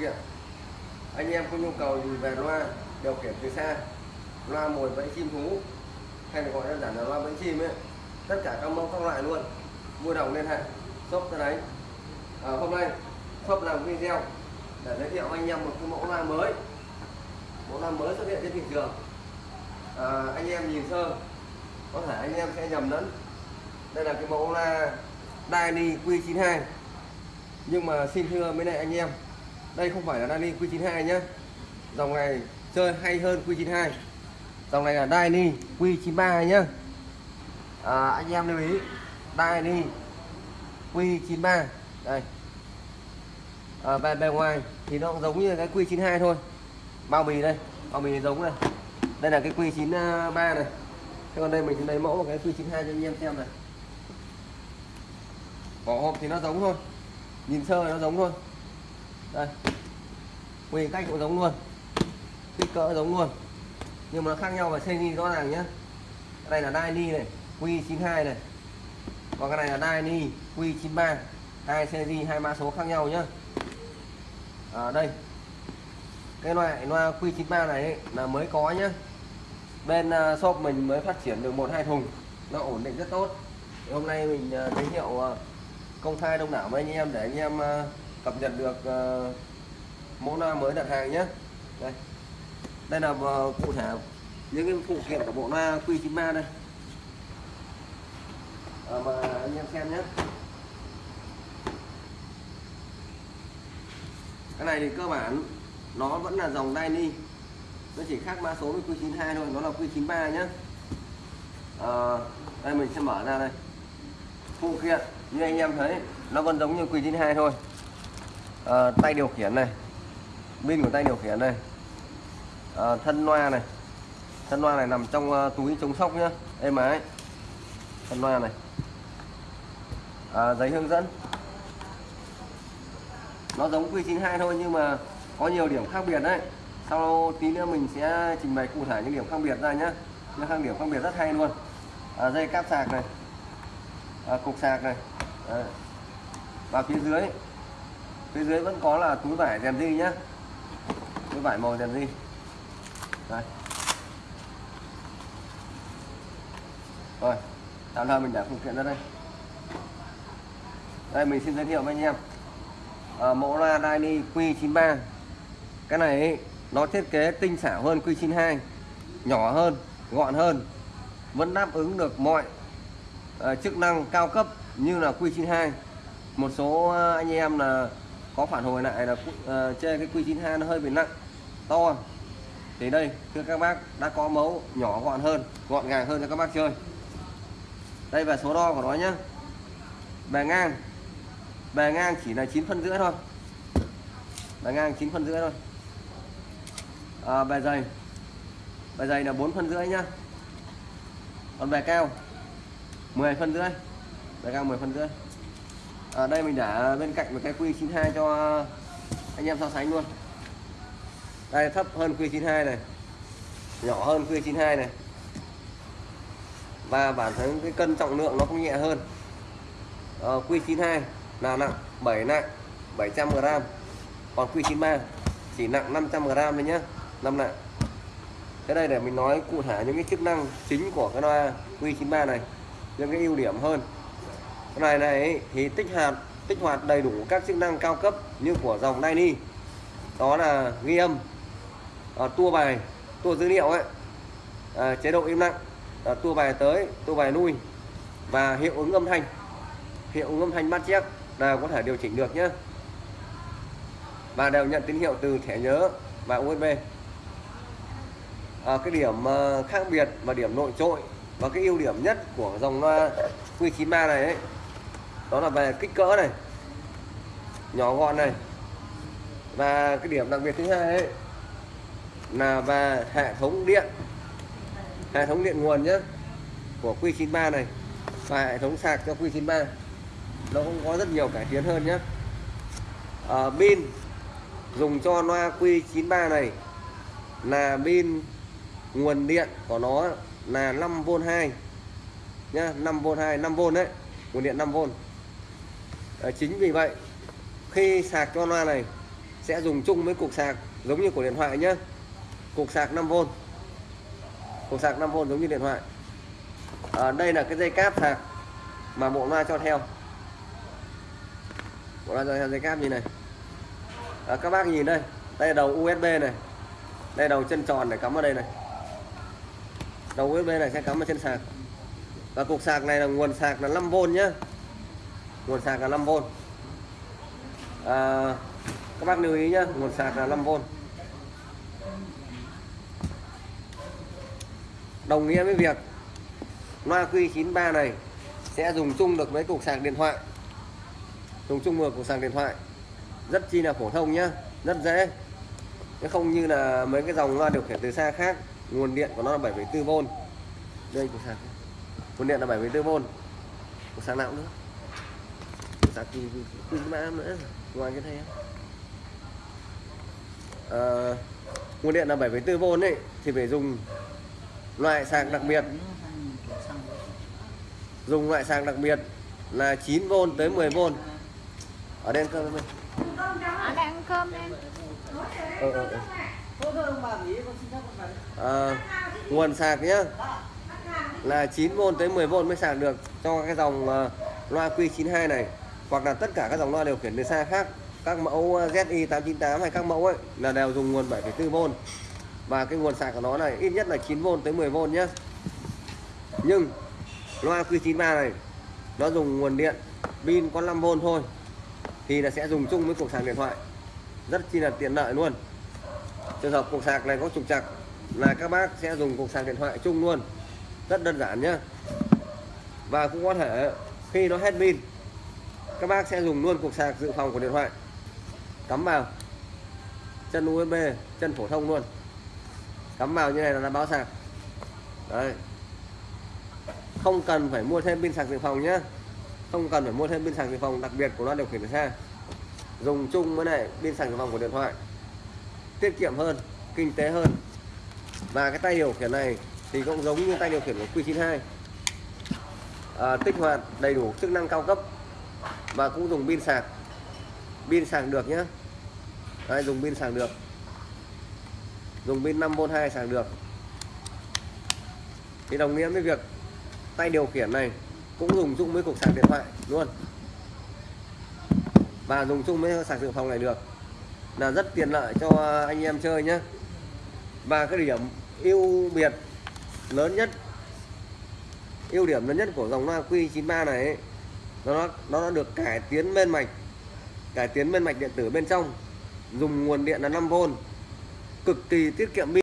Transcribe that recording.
kiện anh em có nhu cầu gì về loa điều khiển từ xa loa mồi bẫy chim thú hay là gọi đơn giản là loa bẫy chim ấy tất cả các mẫu các loại luôn. Mua đồng liên hệ shop ra đấy. À, hôm nay shop làm video để giới thiệu anh em một cái mẫu loa mới. Mẫu loa mới xuất hiện trên thị trường. À, anh em nhìn sơ có thể anh em sẽ nhầm lẫn. Đây là cái mẫu loa Dani Q92 nhưng mà xin thưa mấy này anh em đây không phải là Dani Q92 nhé dòng này chơi hay hơn Q92. Dòng này là Dani Q93 nhá. À, anh em lưu ý Dani Q93. Đây. À, bề, bề ngoài thì nó giống như cái Q92 thôi. Bao bì đây bao bì giống này. Đây là cái Q93 này. Thế còn đây mình lấy mẫu một cái Q92 cho anh em xem này. Vỏ hộp thì nó giống thôi. Nhìn sơ nó giống thôi. Đây nguyên cách cũng giống luôn. Kích cỡ giống luôn. Nhưng mà nó khác nhau về xây rõ ràng nhé đây là Dyni này Q92 này. Còn cái này là Dyni Q93 hai series hai mã số khác nhau nhá. À, đây. Cái loại loa Q93 này ấy, là mới có nhá. Bên uh, shop mình mới phát triển được một hai thùng. Nó ổn định rất tốt. Thì hôm nay mình uh, giới thiệu uh, công khai đông đảo với anh em để anh em uh, cập nhật được uh, mẫu loa mới đặt hàng nhé đây. Đây là ờ, cụ thể những cái phụ kiện của bộ loa Q93 đây. À, mà anh em xem nhé cái này thì cơ bản nó vẫn là dòng Daini nó chỉ khác mã số với Q92 thôi nó là Q93 nhé à, đây mình sẽ mở ra đây. Phụ kiện như anh em thấy nó vẫn giống như Q92 thôi. À, tay điều khiển này pin của tay điều khiển này à, ờ, thân loa này. Thân loa này nằm trong uh, túi chống sóc nhá. Êm ái thân loa này. À, giấy hướng dẫn. Nó giống Q92 thôi nhưng mà có nhiều điểm khác biệt đấy. Sau tí nữa mình sẽ trình bày cụ thể những điểm khác biệt ra nhé những khác điểm khác biệt rất hay luôn. À, dây cáp sạc này. À, cục sạc này. À. và phía dưới. Phía dưới vẫn có là túi vải rèn di nhá cái vải màu đèn zin đây. Rồi tạm thời mình để phụ kiện ra đây. Đây mình xin giới thiệu với anh em. À, mẫu loa Dyni Q93. Cái này ấy, nó thiết kế tinh xảo hơn Q92. Nhỏ hơn gọn hơn. Vẫn đáp ứng được mọi uh, chức năng cao cấp như là Q92. Một số ờ, anh em là có phản hồi lại là uh, chê cái Q92 nó hơi bị nặng to thì đây thưa các bác đã có mẫu nhỏ gọn hơn gọn gàng hơn cho các bác chơi. Đây về số đo của nó nhé bề ngang. Bề ngang chỉ là 9 phân rưỡi thôi. Bề ngang 9 phân rưỡi thôi. À, bề dày. Bề dày là 4 phân rưỡi nhá. Còn bề cao 10 phân rưỡi. Bề cao 10 phân rưỡi. Ở à, đây mình để bên cạnh một cái quy 92 cho anh em so sánh luôn đây thấp hơn Q92 này. Nhỏ hơn Q92 này. Và bản thân cái cân trọng lượng nó cũng nhẹ hơn. À, Q92 là nặng 7 nặng 700 g còn Q93 chỉ nặng 500 g thôi nhé 5 nặng. Cái đây để mình nói cụ thể những cái chức năng chính của cái loa Q93 này những cái ưu điểm hơn. Cái này này thì tích hạt tích hoạt đầy đủ các chức năng cao cấp như của dòng Nini đó là ghi âm à, tua bài tua dữ liệu ấy. À, chế độ im lặng. À, tua bài tới tua bài lui. Và hiệu ứng âm thanh. Hiệu ứng âm thanh bắt chép là có thể điều chỉnh được nhé và đều nhận tín hiệu từ thẻ nhớ và USB à, cái điểm uh, khác biệt và điểm nổi trội và cái ưu điểm nhất của dòng loa Q93 này ấy, đó là về kích cỡ này nhỏ gọn này. Và cái điểm đặc biệt thứ hai ấy, là về hệ thống điện hệ thống điện nguồn nhé của Q93 này và hệ thống sạc cho Q93 nó cũng có rất nhiều cải tiến hơn nhé à, ờ, pin dùng cho loa Q93 này là pin nguồn điện của nó là 5V 2 nhá 5V 2 5V đấy nguồn điện 5V à, ờ, chính vì vậy khi sạc cho loa này sẽ dùng chung với cục sạc giống như của điện thoại nhé cục sạc 5V cục sạc 5V giống như điện thoại. À, đây là cái dây cáp sạc mà bộ loa cho theo. Bộ loa cho theo dây cáp như này. À, các bác nhìn đây đây là đầu USB này. Đây là đầu chân tròn này cắm vào đây này. Đầu USB này sẽ cắm vào trên sạc. Và cục sạc này là nguồn sạc là 5V nhá. Nguồn sạc là 5V à, các bác lưu ý nhá nguồn sạc là 5V đồng nghĩa với việc loa Q93 này sẽ dùng chung được với cục sạc điện thoại. Dùng chung được cục sạc điện thoại. Rất chi là phổ thông nhá rất dễ. Chứ không như là mấy cái dòng loa điều khiển từ xa khác nguồn điện của nó là 7,4V đây cục sạc. Nguồn điện là 7,4V cục sạc nào nữa cục sạc Q93 nữa ngoài cái này à, nguồn điện là 7,4V ấy thì phải dùng loại sạc đặc biệt. Dùng loại sạc đặc biệt là 9V tới 10V ở đây ăn cơm em ăn cơm em. Ờ, ờ, ờ. À, nguồn sạc nhá. Là 9V tới 10V mới sạc được cho cái dòng uh, loa Q92 này hoặc là tất cả các dòng loa điều khiển từ xa khác các mẫu ZI898 hay các mẫu ấy là đều dùng nguồn 7,4V và cái nguồn sạc của nó này, ít nhất là 9V tới 10V nhé nhưng, loa Q93 này, nó dùng nguồn điện pin có 5V thôi, thì là sẽ dùng chung với cục sạc điện thoại. Rất chi là tiện lợi luôn. Trường hợp cục sạc này có trục trặc là các bác sẽ dùng cục sạc điện thoại chung luôn. Rất đơn giản nhé và cũng có thể, khi nó hết pin, các bác sẽ dùng luôn cục sạc dự phòng của điện thoại. Cắm vào, chân USB chân phổ thông luôn cắm vào như này là đã báo sạc. Đấy. Không cần phải mua thêm pin sạc dự phòng nhé không cần phải mua thêm pin sạc dự phòng đặc biệt của loa điều khiển xe. Dùng chung với này pin sạc dự phòng của điện thoại. Tiết kiệm hơn kinh tế hơn. Và cái tay điều khiển này thì cũng giống như tay điều khiển của Q92. À, tích hoạt đầy đủ chức năng cao cấp. Và cũng dùng pin sạc. Pin sạc được nhé Đây, dùng pin sạc được dùng pin 5V2 sạc được. Thì đồng nghĩa với việc tay điều khiển này cũng dùng chung với cục sạc điện thoại luôn. Và dùng chung với sạc dự phòng này được. Là rất tiện lợi cho anh em chơi nhé. Và cái điểm ưu biệt lớn nhất ưu điểm lớn nhất của dòng loa Q93 này ấy, nó nó được cải tiến bên mạch cải tiến bên mạch điện tử bên trong. Dùng nguồn điện là 5V cực kỳ tiết kiệm pin